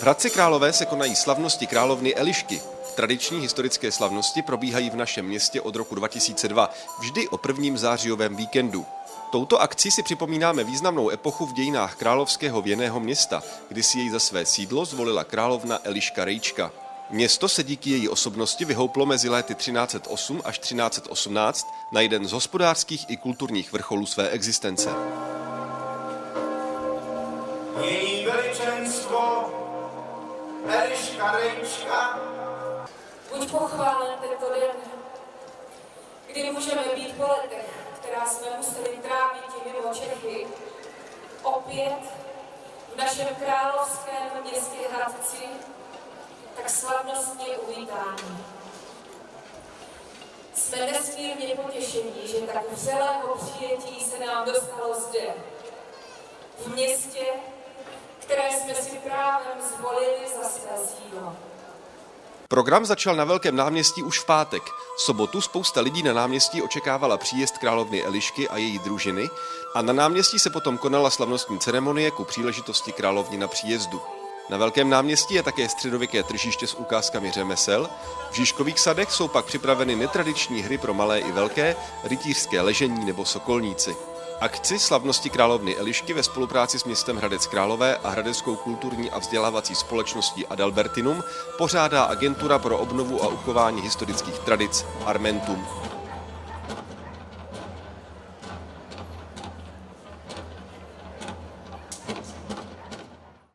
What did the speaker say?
V Hradci Králové se konají slavnosti královny Elišky. Tradiční historické slavnosti probíhají v našem městě od roku 2002, vždy o prvním zářijovém víkendu. Touto akcí si připomínáme významnou epochu v dějinách královského věného města, kdy si jej za své sídlo zvolila královna Eliška Rejčka. Město se díky její osobnosti vyhouplo mezi léty 1308 až 1318 na jeden z hospodářských i kulturních vrcholů své existence. Její veličenstvo Eliška Rejčka Buď pochválen tento den, kdy můžeme být po letech, která jsme museli trávit mimo Čechy, opět v našem královském městě Hradci, tak slavnostně uvítání. Jsme nesmírně potěšení, že tak vřelého přijetí se nám dostalo zde, v městě, které jsme si právem zvolili Program začal na Velkém náměstí už v pátek. V sobotu spousta lidí na náměstí očekávala příjezd královny Elišky a její družiny a na náměstí se potom konala slavnostní ceremonie ku příležitosti královny na příjezdu. Na Velkém náměstí je také středověké tržiště s ukázkami řemesel. V Žižkových sadech jsou pak připraveny netradiční hry pro malé i velké, rytířské ležení nebo sokolníci. Akci slavnosti královny Elišky ve spolupráci s městem Hradec Králové a Hradeckou kulturní a vzdělávací společností Adalbertinum pořádá Agentura pro obnovu a uchování historických tradic Armentum.